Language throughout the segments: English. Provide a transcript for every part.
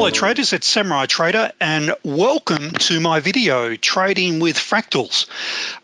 Hello traders, it's Samurai Trader and welcome to my video, Trading with Fractals.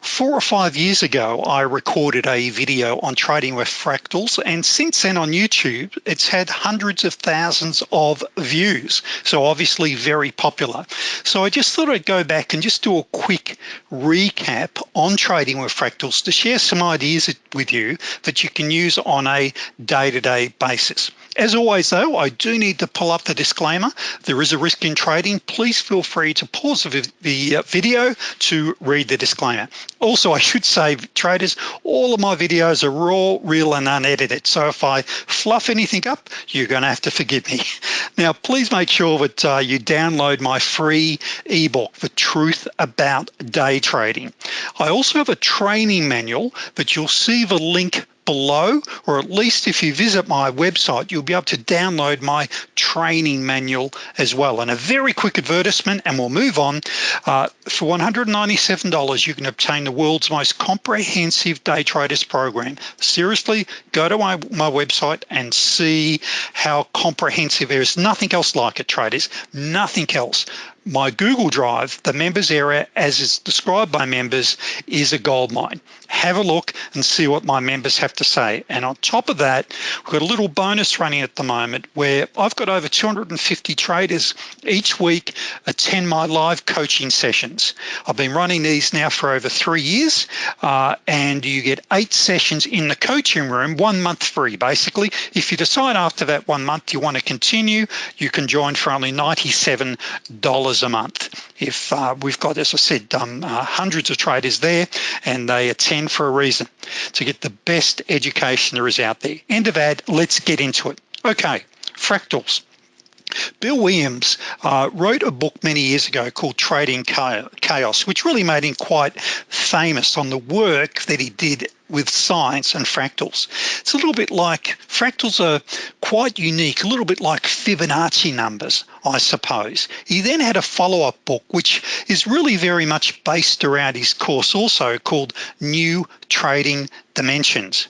Four or five years ago, I recorded a video on trading with fractals and since then on YouTube, it's had hundreds of thousands of views. So obviously very popular. So I just thought I'd go back and just do a quick recap on trading with fractals to share some ideas with you that you can use on a day-to-day -day basis. As always though, I do need to pull up the disclaimer. There is a risk in trading. Please feel free to pause the uh, video to read the disclaimer. Also, I should say traders, all of my videos are raw, real and unedited. So if I fluff anything up, you're gonna have to forgive me. Now, please make sure that uh, you download my free ebook, The Truth About Day Trading. I also have a training manual, that you'll see the link below, or at least if you visit my website, you'll be able to download my training manual as well. And a very quick advertisement, and we'll move on. Uh, for $197, you can obtain the world's most comprehensive day traders program. Seriously, go to my, my website and see how comprehensive there is. Nothing else like it, traders, nothing else my Google Drive, the members area as is described by members is a gold mine. Have a look and see what my members have to say. And on top of that, we've got a little bonus running at the moment where I've got over 250 traders each week attend my live coaching sessions. I've been running these now for over three years uh, and you get eight sessions in the coaching room, one month free basically. If you decide after that one month you want to continue, you can join for only $97 a month. If uh, we've got, as I said, um, uh, hundreds of traders there and they attend for a reason to get the best education there is out there. End of ad, let's get into it. Okay, fractals. Bill Williams uh, wrote a book many years ago called Trading Chaos, which really made him quite famous on the work that he did with science and fractals. It's a little bit like, fractals are quite unique, a little bit like Fibonacci numbers, I suppose. He then had a follow-up book, which is really very much based around his course also called New Trading Dimensions.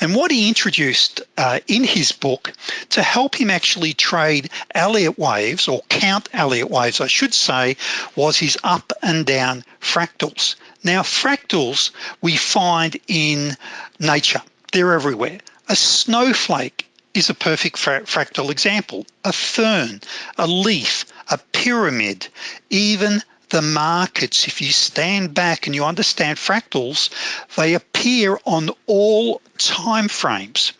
And what he introduced uh, in his book to help him actually trade Elliott waves or count Elliott waves, I should say, was his up and down fractals. Now fractals we find in nature, they're everywhere. A snowflake is a perfect fractal example. A fern, a leaf, a pyramid, even the markets, if you stand back and you understand fractals, they appear on all time frames.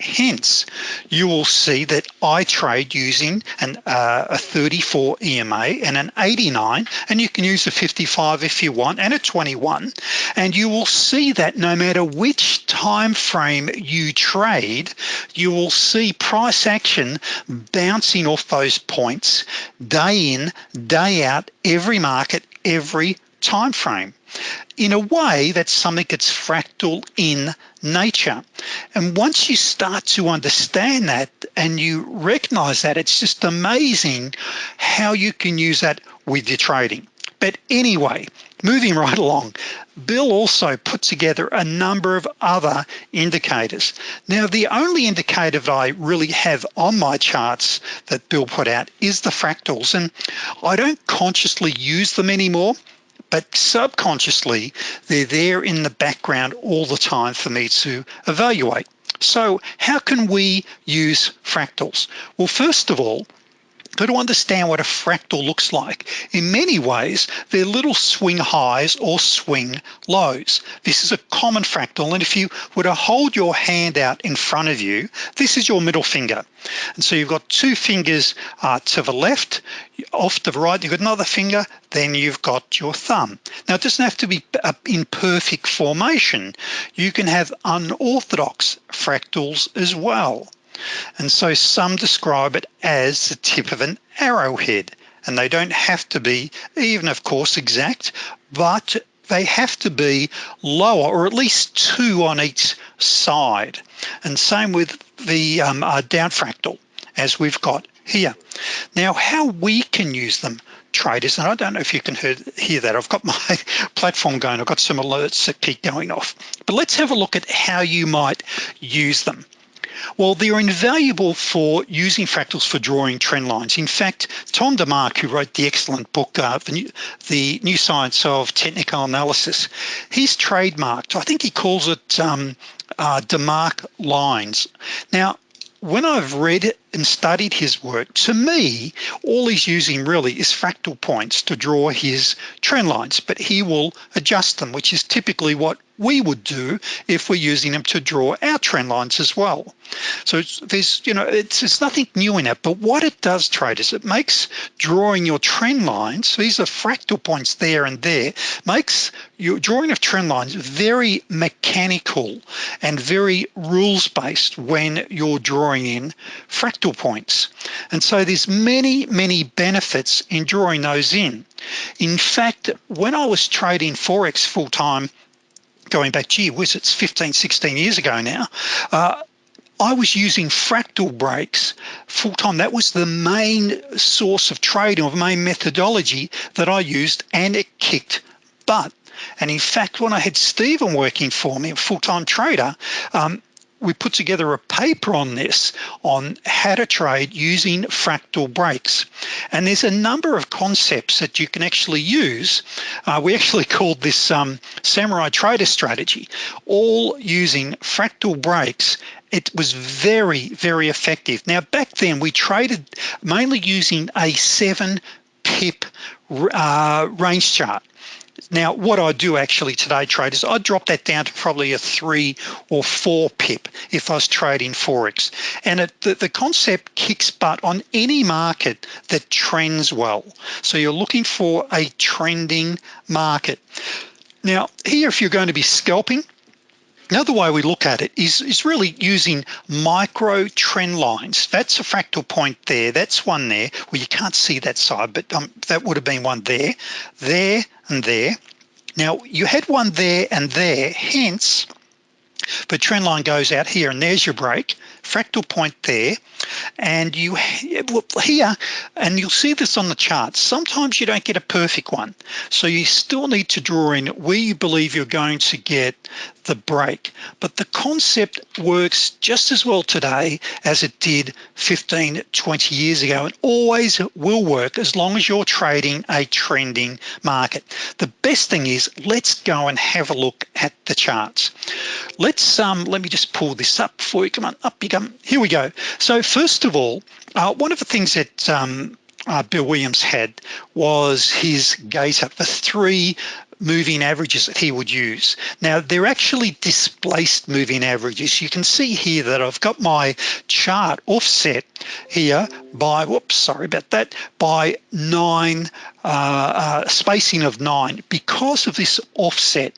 Hence, you will see that I trade using an, uh, a 34 EMA and an 89, and you can use a 55 if you want, and a 21. And you will see that no matter which time frame you trade, you will see price action bouncing off those points day in, day out, every market, every time frame. In a way, that's something that's fractal in nature. And once you start to understand that and you recognize that, it's just amazing how you can use that with your trading. But anyway, moving right along, Bill also put together a number of other indicators. Now, the only indicator that I really have on my charts that Bill put out is the fractals. And I don't consciously use them anymore but subconsciously they're there in the background all the time for me to evaluate. So how can we use fractals? Well, first of all, to understand what a fractal looks like. In many ways, they're little swing highs or swing lows. This is a common fractal, and if you were to hold your hand out in front of you, this is your middle finger. And so you've got two fingers uh, to the left, off to the right, you've got another finger, then you've got your thumb. Now it doesn't have to be uh, in perfect formation. You can have unorthodox fractals as well. And so some describe it as the tip of an arrowhead and they don't have to be even of course exact, but they have to be lower or at least two on each side. And same with the um, uh, down fractal as we've got here. Now how we can use them traders, and I don't know if you can hear, hear that. I've got my platform going, I've got some alerts that keep going off. But let's have a look at how you might use them. Well, they're invaluable for using fractals for drawing trend lines. In fact, Tom DeMark, who wrote the excellent book, uh, the, new, the, new, Science of Technical Analysis, he's trademarked, I think he calls it um, uh, DeMark lines. Now, when I've read and studied his work, to me, all he's using really is fractal points to draw his trend lines, but he will adjust them, which is typically what we would do if we're using them to draw our trend lines as well. So there's, you know, it's, it's nothing new in it, but what it does, traders, it makes drawing your trend lines, these are fractal points there and there, makes your drawing of trend lines very mechanical and very rules-based when you're drawing in fractal points. And so there's many, many benefits in drawing those in. In fact, when I was trading Forex full-time going back, gee whiz, it's 15, 16 years ago now, uh, I was using fractal breaks full time. That was the main source of trading or main methodology that I used and it kicked butt. And in fact, when I had Stephen working for me, a full-time trader, um, we put together a paper on this on how to trade using fractal breaks. And there's a number of concepts that you can actually use. Uh, we actually called this um, samurai trader strategy. All using fractal breaks it was very very effective. Now back then we traded mainly using a seven pip uh, range chart now, what I do actually today, traders, I drop that down to probably a three or four pip if I was trading Forex. And it, the, the concept kicks butt on any market that trends well. So you're looking for a trending market. Now, here, if you're going to be scalping, Another way we look at it is, is really using micro trend lines. That's a fractal point there. That's one there. Well, you can't see that side, but um, that would have been one there, there, and there. Now, you had one there and there, hence, the trend line goes out here, and there's your break fractal point there and you here and you'll see this on the chart sometimes you don't get a perfect one so you still need to draw in where you believe you're going to get the break but the concept works just as well today as it did 15 20 years ago and always will work as long as you're trading a trending market. The best thing is let's go and have a look at the charts. Let's um let me just pull this up for you. Come on up you go um, here we go. So first of all, uh, one of the things that um, uh, Bill Williams had was his gator, the three moving averages that he would use. Now they're actually displaced moving averages. You can see here that I've got my chart offset here by, whoops, sorry about that, by nine, uh, uh, spacing of nine. Because of this offset,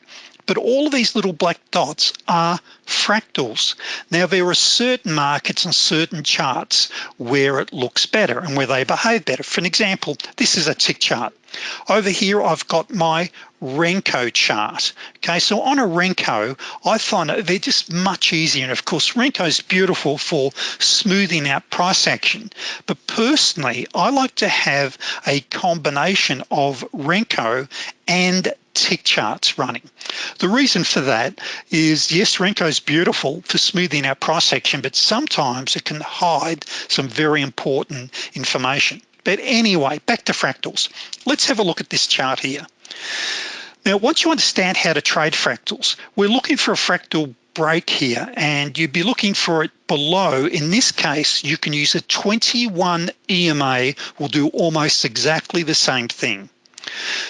but all of these little black dots are fractals. Now there are certain markets and certain charts where it looks better and where they behave better. For an example, this is a tick chart. Over here, I've got my Renko chart. Okay, so on a Renko, I find that they're just much easier. And of course, Renko is beautiful for smoothing out price action. But personally, I like to have a combination of Renko and tick charts running. The reason for that is yes Renko is beautiful for smoothing our price action but sometimes it can hide some very important information. But anyway back to fractals. Let's have a look at this chart here. Now once you understand how to trade fractals we're looking for a fractal break here and you'd be looking for it below. In this case you can use a 21 EMA will do almost exactly the same thing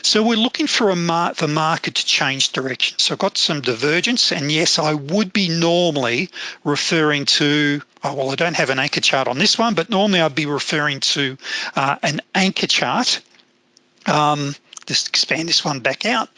so we're looking for a mar the market to change direction. So I've got some divergence and yes, I would be normally referring to, oh, well, I don't have an anchor chart on this one, but normally I'd be referring to uh, an anchor chart um, just expand this one back out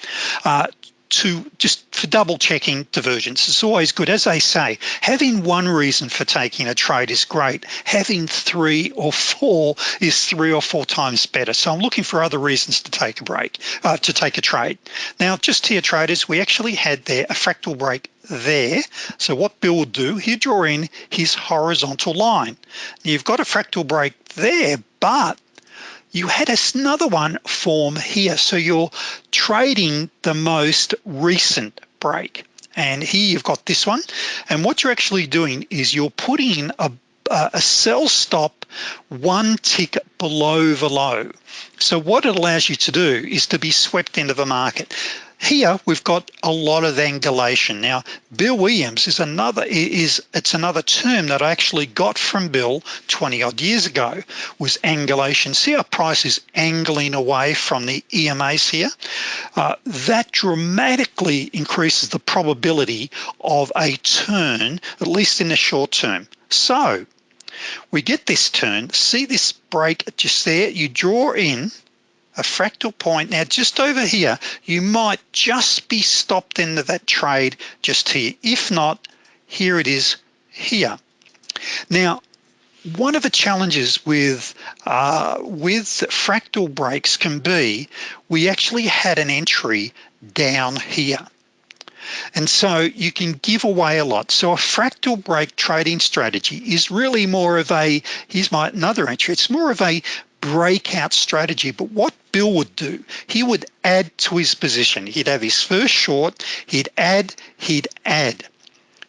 uh, to just for double checking divergence it's always good as they say having one reason for taking a trade is great. Having three or four is three or four times better. So I'm looking for other reasons to take a break uh, to take a trade. Now just here traders we actually had there a fractal break there. So what Bill would do he'd draw in his horizontal line. You've got a fractal break there but you had another one form here. So you're trading the most recent break. and here you've got this one and what you're actually doing is you're putting a, a sell stop one tick below the low so what it allows you to do is to be swept into the market here we've got a lot of angulation. Now Bill Williams is another is it's another term that I actually got from Bill 20 odd years ago was angulation. See our price is angling away from the EMAs here? Uh, that dramatically increases the probability of a turn at least in the short term. So we get this turn. See this break just there? You draw in a fractal point. Now just over here you might just be stopped into that trade just here. If not here it is here. Now one of the challenges with uh, with fractal breaks can be we actually had an entry down here. And so you can give away a lot. So a fractal break trading strategy is really more of a here's my another entry. It's more of a breakout strategy. But what Bill would do he would add to his position. He'd have his first short he'd add he'd add.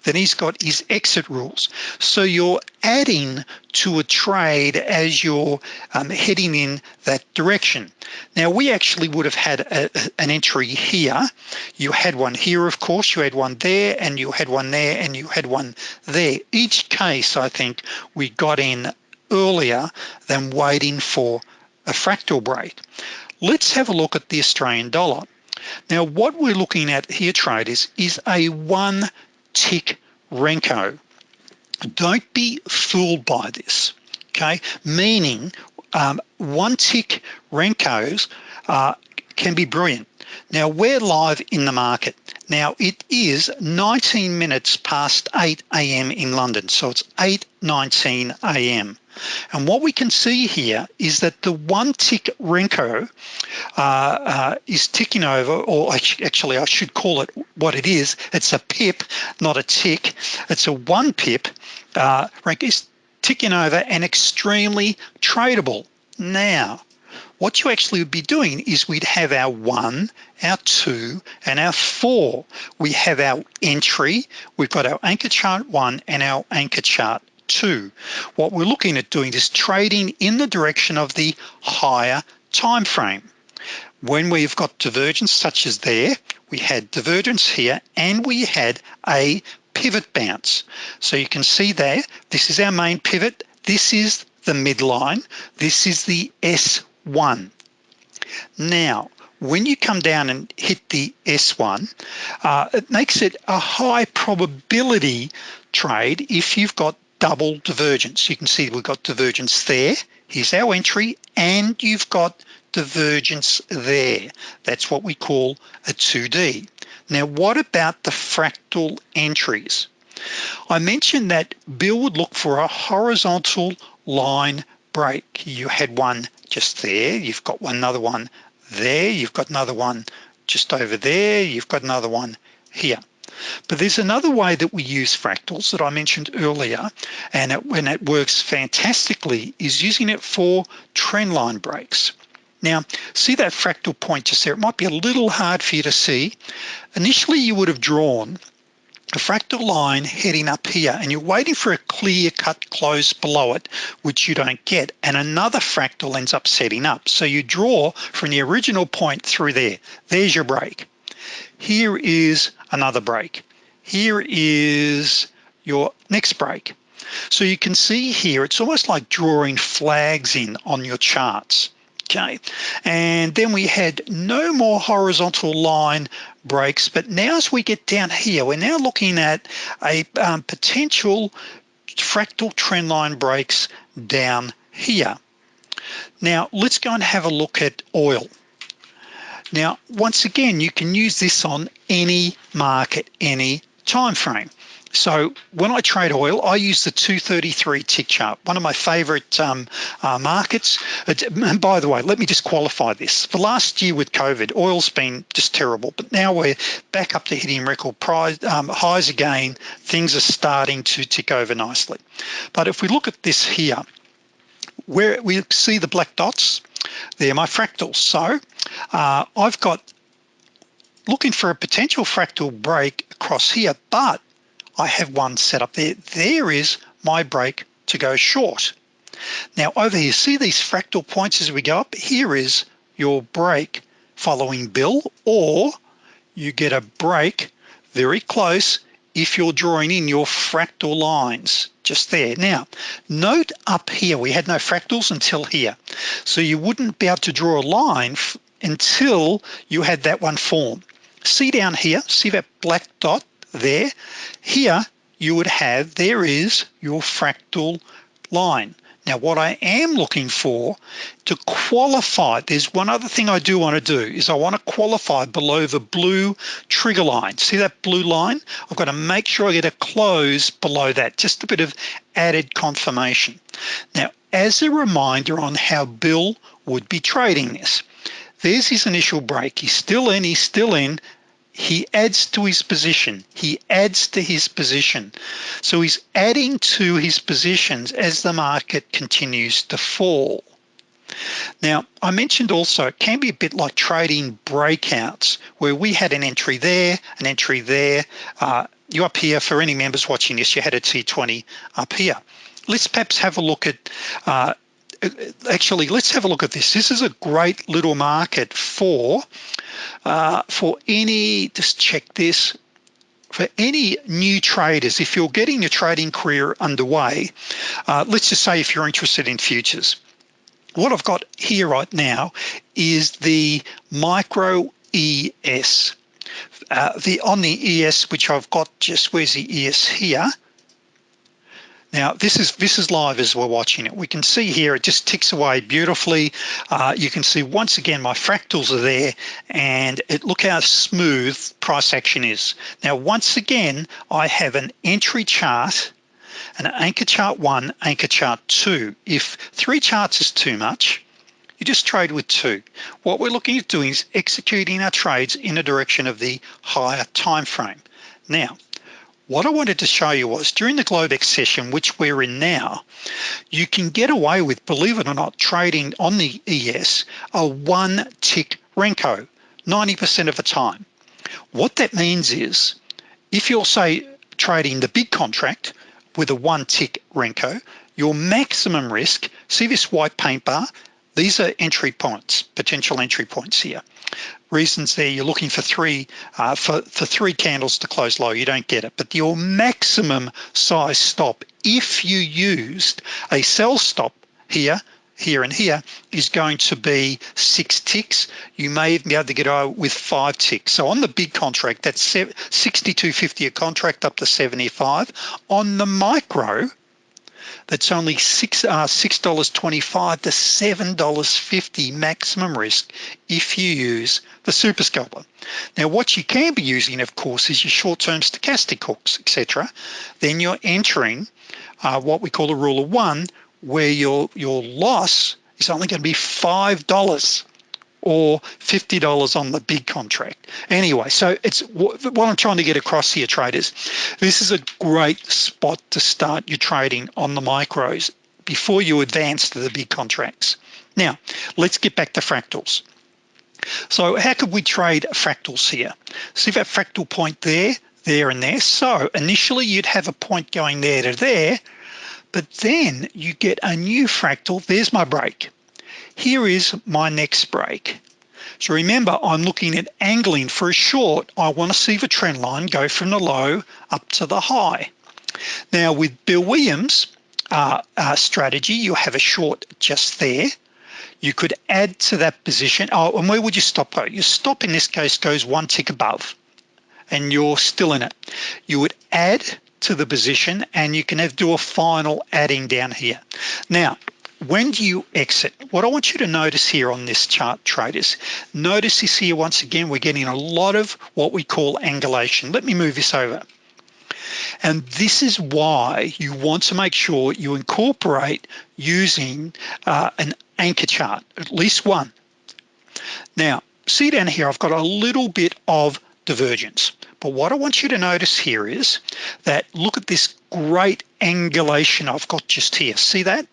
Then he's got his exit rules. So you're adding to a trade as you're um, heading in that direction. Now we actually would have had a, an entry here. You had one here of course you had one there and you had one there and you had one there. Each case I think we got in earlier than waiting for a fractal break. Let's have a look at the Australian dollar. Now what we're looking at here traders is a one tick Renko. Don't be fooled by this, okay? Meaning um, one tick Renkos uh, can be brilliant. Now we're live in the market. Now it is 19 minutes past 8 a.m. in London. So it's 8.19 a.m. And what we can see here is that the one tick Renko uh, uh, is ticking over, or actually I should call it what it is. It's a pip, not a tick. It's a one pip. Uh, Renko is ticking over and extremely tradable. Now, what you actually would be doing is we'd have our one, our two, and our four. We have our entry, we've got our anchor chart one and our anchor chart two. What we're looking at doing is trading in the direction of the higher time frame. When we've got divergence such as there, we had divergence here and we had a pivot bounce. So you can see there, this is our main pivot. This is the midline. This is the S1. Now, when you come down and hit the S1, uh, it makes it a high probability trade if you've got double divergence. You can see we've got divergence there. Here's our entry and you've got divergence there. That's what we call a 2D. Now what about the fractal entries? I mentioned that Bill would look for a horizontal line break. You had one just there, you've got another one there, you've got another one just over there, you've got another one here. But there's another way that we use fractals that I mentioned earlier, and it, when it works fantastically is using it for trend line breaks. Now, see that fractal point just there? It might be a little hard for you to see. Initially, you would have drawn a fractal line heading up here and you're waiting for a clear cut close below it which you don't get and another fractal ends up setting up so you draw from the original point through there there's your break here is another break. Here is your next break. So you can see here, it's almost like drawing flags in on your charts. Okay, and then we had no more horizontal line breaks, but now as we get down here, we're now looking at a um, potential fractal trend line breaks down here. Now let's go and have a look at oil. Now, once again, you can use this on any market, any time frame. So when I trade oil, I use the 233 tick chart, one of my favorite um, uh, markets. And by the way, let me just qualify this. For last year with COVID, oil's been just terrible, but now we're back up to hitting record price, um, highs again. Things are starting to tick over nicely. But if we look at this here, where we see the black dots, they're my fractals. So uh, I've got looking for a potential fractal break across here, but I have one set up there. There is my break to go short. Now over here, see these fractal points as we go up? Here is your break following Bill, or you get a break very close if you're drawing in your fractal lines just there. Now, note up here, we had no fractals until here. So you wouldn't be able to draw a line until you had that one form. See down here, see that black dot there? Here, you would have, there is your fractal line. Now what I am looking for to qualify, there's one other thing I do want to do is I want to qualify below the blue trigger line. See that blue line? I've got to make sure I get a close below that, just a bit of added confirmation. Now, as a reminder on how Bill would be trading this, there's his initial break. He's still in, he's still in, he adds to his position. He adds to his position. So he's adding to his positions as the market continues to fall. Now I mentioned also it can be a bit like trading breakouts where we had an entry there an entry there. Uh, you up here for any members watching this you had a T20 up here. Let's perhaps have a look at uh, actually let's have a look at this. This is a great little market for uh, for any, just check this, for any new traders, if you're getting your trading career underway, uh, let's just say if you're interested in futures, what I've got here right now is the micro ES. Uh, the on the ES, which I've got just where's the ES here, now this is this is live as we're watching it. We can see here it just ticks away beautifully. Uh, you can see once again my fractals are there and it look how smooth price action is. Now once again I have an entry chart an anchor chart one, anchor chart two. If three charts is too much, you just trade with two. What we're looking at doing is executing our trades in the direction of the higher time frame. Now, what I wanted to show you was during the Globex session, which we're in now, you can get away with, believe it or not, trading on the ES a one tick Renko 90% of the time. What that means is if you're say trading the big contract with a one tick Renko, your maximum risk, see this white paint bar, these are entry points, potential entry points here. Reasons there you're looking for three uh, for, for three candles to close low. You don't get it. But your maximum size stop if you used a sell stop here here and here is going to be six ticks. You may even be able to get out with five ticks. So on the big contract that's 62.50 a contract up to 75 on the micro that's only six uh, six dollars 25 to seven dollars 50 maximum risk if you use the super scalper. Now what you can be using of course is your short-term stochastic hooks etc then you're entering uh, what we call a rule of one where your your loss is only going to be five dollars or $50 on the big contract. Anyway, so it's what I'm trying to get across here traders. This is a great spot to start your trading on the micros before you advance to the big contracts. Now, let's get back to fractals. So how could we trade fractals here? See that fractal point there, there and there. So initially you'd have a point going there to there, but then you get a new fractal, there's my break here is my next break. So remember I'm looking at angling for a short. I want to see the trend line go from the low up to the high. Now with Bill Williams uh, uh, strategy you have a short just there. You could add to that position. Oh and where would you stop though? Your stop in this case goes one tick above and you're still in it. You would add to the position and you can have do a final adding down here. Now when do you exit? What I want you to notice here on this chart traders notice this here once again we're getting a lot of what we call angulation. Let me move this over. And this is why you want to make sure you incorporate using uh, an anchor chart at least one. Now see down here I've got a little bit of divergence. But what I want you to notice here is that look at this great angulation I've got just here. See that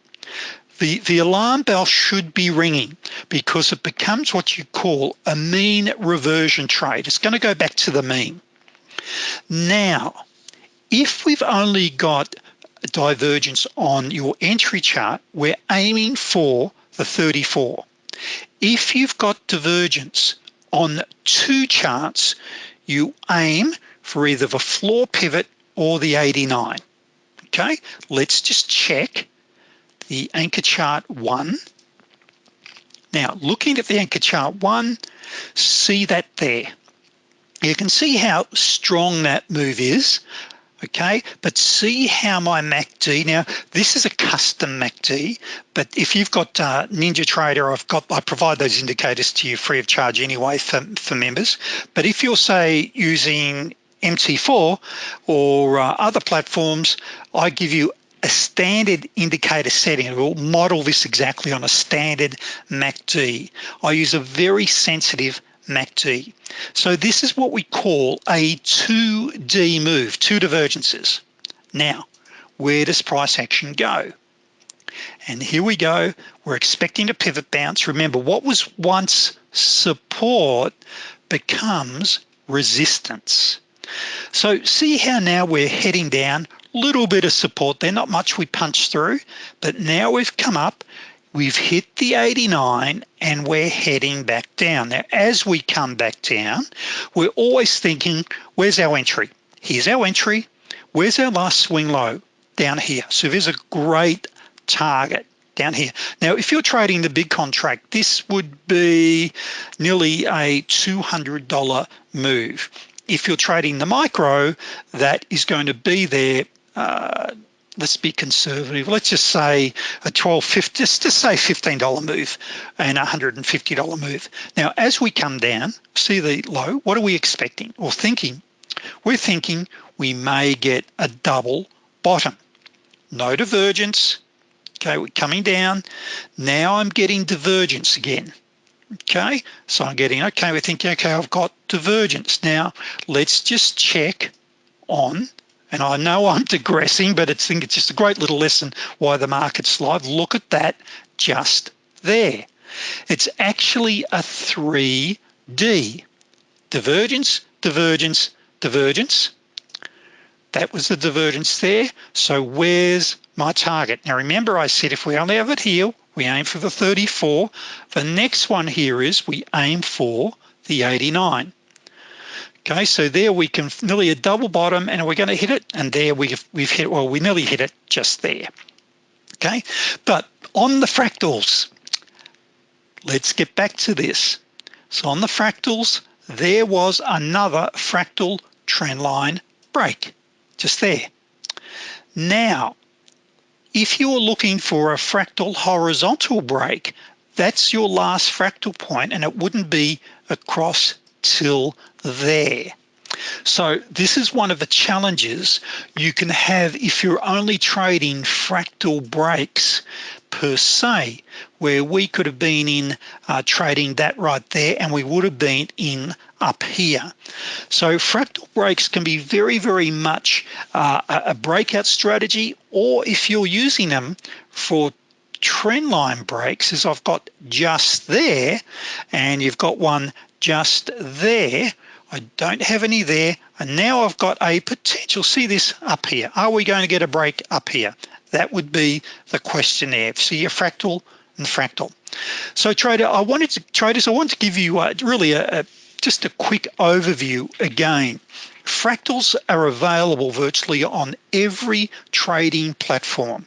the, the alarm bell should be ringing because it becomes what you call a mean reversion trade. It's gonna go back to the mean. Now, if we've only got divergence on your entry chart, we're aiming for the 34. If you've got divergence on two charts, you aim for either the floor pivot or the 89. Okay, let's just check the anchor chart one. Now, looking at the anchor chart one, see that there. You can see how strong that move is okay but see how my MACD now this is a custom MACD but if you've got uh, NinjaTrader I've got I provide those indicators to you free of charge anyway for, for members but if you're say using MT4 or uh, other platforms I give you a standard indicator setting We'll model this exactly on a standard MACD I use a very sensitive MACD. So this is what we call a 2D move, two divergences. Now, where does price action go? And here we go, we're expecting a pivot bounce. Remember, what was once support becomes resistance. So see how now we're heading down, little bit of support there, not much we punched through, but now we've come up we've hit the 89 and we're heading back down. Now, as we come back down, we're always thinking, where's our entry? Here's our entry. Where's our last swing low? Down here. So there's a great target down here. Now, if you're trading the big contract, this would be nearly a $200 move. If you're trading the micro, that is going to be there uh, let's be conservative. Let's just say a 12, 50, just to say $15 move and a $150 move. Now, as we come down, see the low, what are we expecting or thinking? We're thinking we may get a double bottom. No divergence, okay, we're coming down. Now I'm getting divergence again. Okay, so I'm getting, okay, we're thinking, okay, I've got divergence. Now, let's just check on and I know I'm digressing, but I think it's just a great little lesson why the market's live. Look at that just there. It's actually a 3D. Divergence, divergence, divergence. That was the divergence there. So where's my target? Now remember I said if we only have it here, we aim for the 34. The next one here is we aim for the 89. Okay, so there we can nearly a double bottom and we're gonna hit it and there we've, we've hit, well, we nearly hit it just there. Okay, but on the fractals, let's get back to this. So on the fractals, there was another fractal trend line break, just there. Now, if you're looking for a fractal horizontal break, that's your last fractal point and it wouldn't be across till there. So this is one of the challenges you can have if you're only trading fractal breaks per se, where we could have been in uh, trading that right there and we would have been in up here. So fractal breaks can be very, very much uh, a breakout strategy, or if you're using them for trend line breaks as I've got just there and you've got one just there I don't have any there and now I've got a potential see this up here. Are we going to get a break up here? That would be the question there see a fractal and fractal. So trader I wanted to traders I want to give you uh, really a, a just a quick overview again. Fractals are available virtually on every trading platform.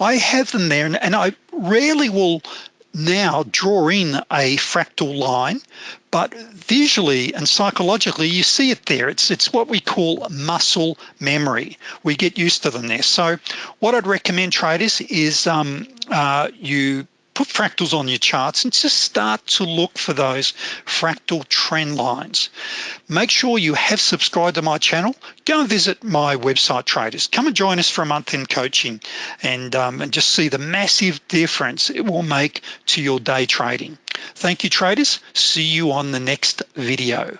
I have them there and, and I rarely will now draw in a fractal line but visually and psychologically you see it there. It's it's what we call muscle memory. We get used to them there. So what I'd recommend traders is um, uh, you put fractals on your charts and just start to look for those fractal trend lines. Make sure you have subscribed to my channel. Go and visit my website traders. Come and join us for a month in coaching and, um, and just see the massive difference it will make to your day trading. Thank you traders. See you on the next video.